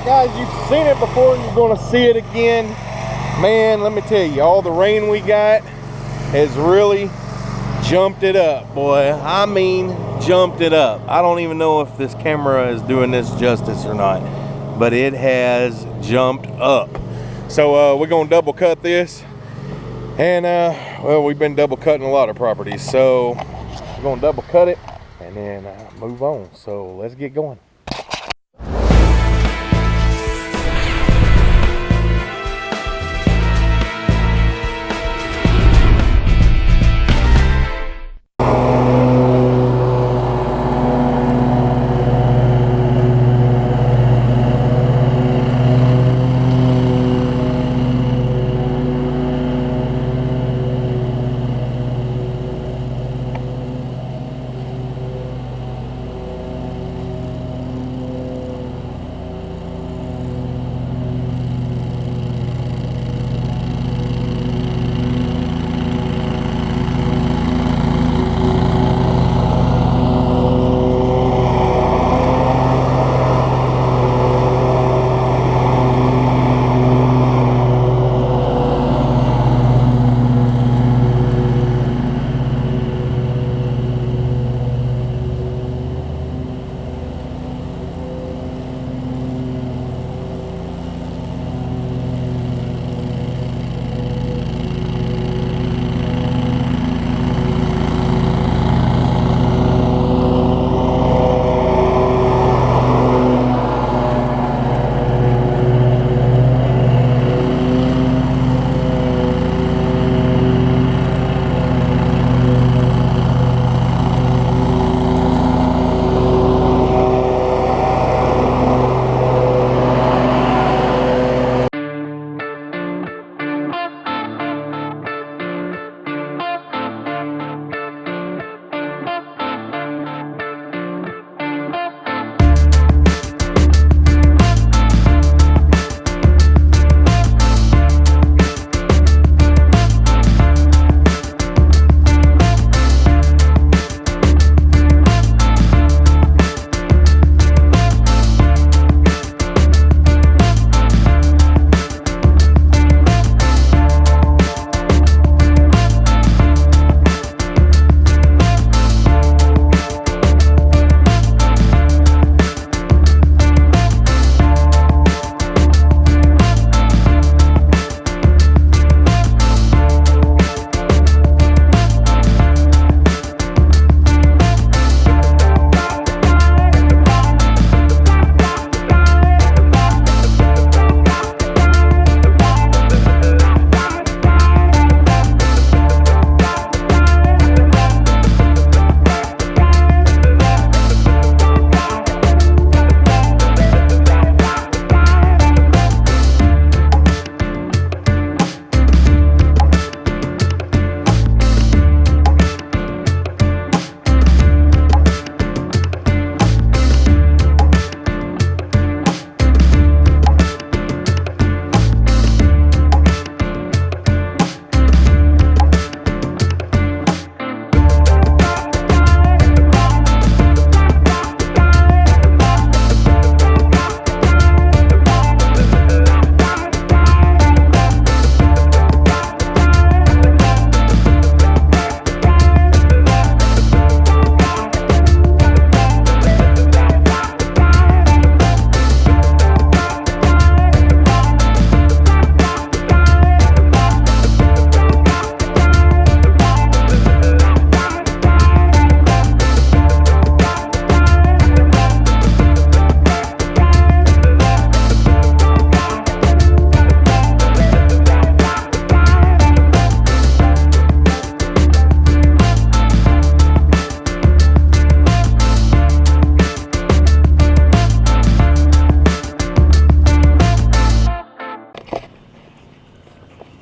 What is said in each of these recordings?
right, guys, you've seen it before you're going to see it again. Man, let me tell you, all the rain we got has really jumped it up, boy. I mean, jumped it up. I don't even know if this camera is doing this justice or not, but it has jumped up. So uh, we're gonna double cut this. And uh, well, we've been double cutting a lot of properties. So we're gonna double cut it and then uh, move on. So let's get going.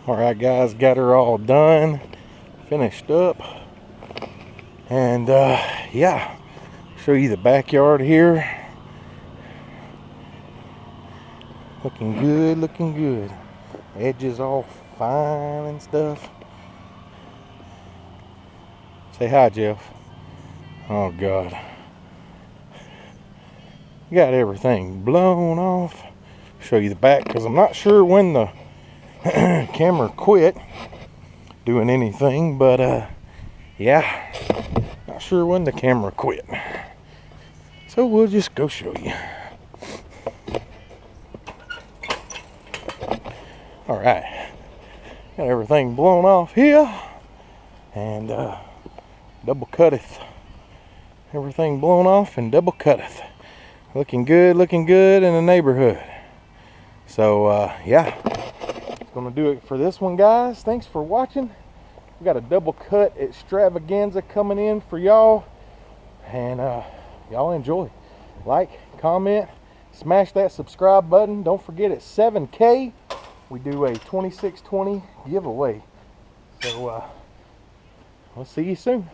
All right guys got her all done finished up. And uh, yeah show you the backyard here. Looking good looking good. Edges all fine and stuff. Say hi Jeff. Oh god. Got everything blown off. Show you the back because I'm not sure when the camera quit doing anything, but uh, yeah, not sure when the camera quit. So we'll just go show you. All right, got everything blown off here and uh, double cutteth. Everything blown off and double cutteth. Looking good, looking good in the neighborhood. So uh, yeah, that's gonna do it for this one, guys. Thanks for watching. We got a double cut extravaganza coming in for y'all, and uh, y'all enjoy. Like, comment, smash that subscribe button. Don't forget it's 7K. We do a 2620 giveaway. So uh, we'll see you soon.